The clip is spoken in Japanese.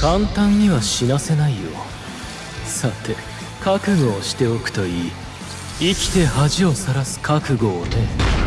簡単には死なせないよ。さて覚悟をしておくといい。生きて恥をさらす覚悟をね。